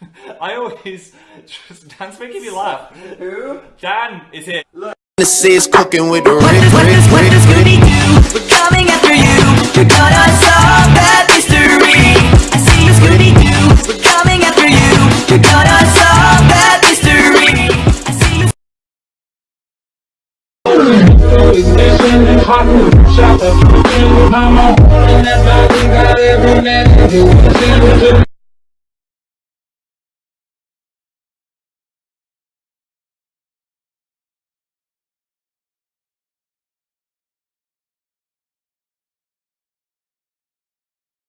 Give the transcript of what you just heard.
I always just Dan's making me laugh. Who? Dan is it? This is cooking with the What ring, does, what does, what does. Scooby do? We're coming after you. You're gonna solve that mystery. I see you, Scooby Doo. We're coming after you. You're gonna solve that mystery. I see you. Mama, and that body got every man.